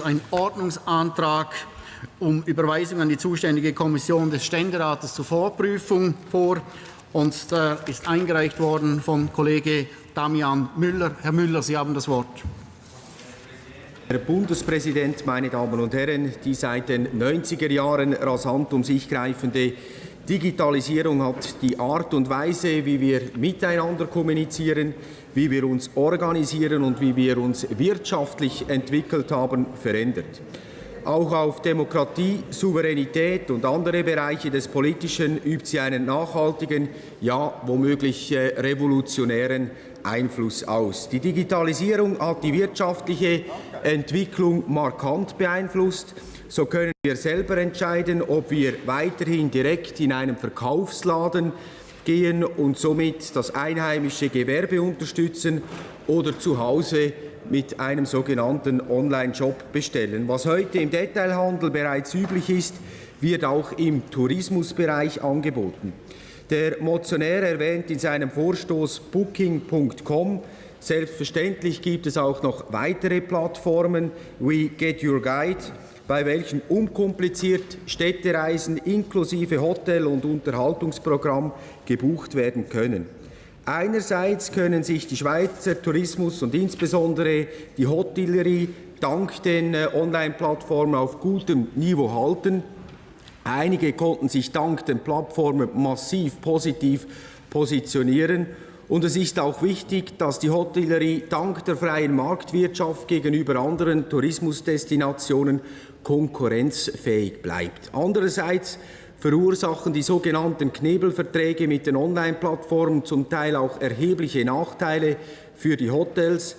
ein Ordnungsantrag um Überweisung an die zuständige Kommission des Ständerates zur Vorprüfung vor. Und der ist eingereicht worden von Kollege Damian Müller. Herr Müller, Sie haben das Wort. Herr Bundespräsident, meine Damen und Herren, die seit den 90er Jahren rasant um sich greifende Digitalisierung hat die Art und Weise, wie wir miteinander kommunizieren, wie wir uns organisieren und wie wir uns wirtschaftlich entwickelt haben, verändert. Auch auf Demokratie, Souveränität und andere Bereiche des Politischen übt sie einen nachhaltigen, ja womöglich äh, revolutionären Einfluss aus. Die Digitalisierung hat die wirtschaftliche Entwicklung markant beeinflusst. So können wir selber entscheiden, ob wir weiterhin direkt in einem Verkaufsladen gehen und somit das einheimische Gewerbe unterstützen oder zu Hause mit einem sogenannten Online-Shop bestellen. Was heute im Detailhandel bereits üblich ist, wird auch im Tourismusbereich angeboten. Der Motionär erwähnt in seinem Vorstoß Booking.com. Selbstverständlich gibt es auch noch weitere Plattformen wie Get Your Guide, bei welchen unkompliziert Städtereisen inklusive Hotel- und Unterhaltungsprogramm gebucht werden können. Einerseits können sich die Schweizer Tourismus und insbesondere die Hotellerie dank den äh, Online-Plattformen auf gutem Niveau halten. Einige konnten sich dank den Plattformen massiv positiv positionieren. Und es ist auch wichtig, dass die Hotellerie dank der freien Marktwirtschaft gegenüber anderen Tourismusdestinationen konkurrenzfähig bleibt. Andererseits verursachen die sogenannten Knebelverträge mit den Online-Plattformen zum Teil auch erhebliche Nachteile für die Hotels.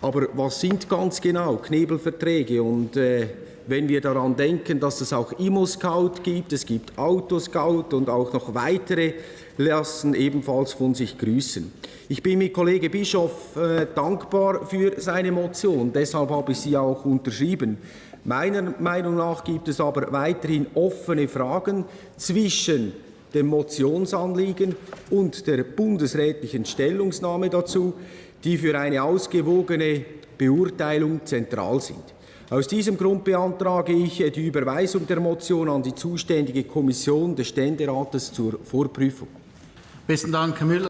Aber was sind ganz genau Knebelverträge? Und äh, wenn wir daran denken, dass es auch Immo-Scout gibt, es gibt Autoscout und auch noch weitere, lassen ebenfalls von sich grüßen. Ich bin mit Kollege Bischof äh, dankbar für seine Motion, deshalb habe ich sie auch unterschrieben. Meiner Meinung nach gibt es aber weiterhin offene Fragen zwischen dem Motionsanliegen und der bundesrätlichen Stellungnahme dazu, die für eine ausgewogene Beurteilung zentral sind. Aus diesem Grund beantrage ich die Überweisung der Motion an die zuständige Kommission des Ständerates zur Vorprüfung. Besten Dank, Herr Müller.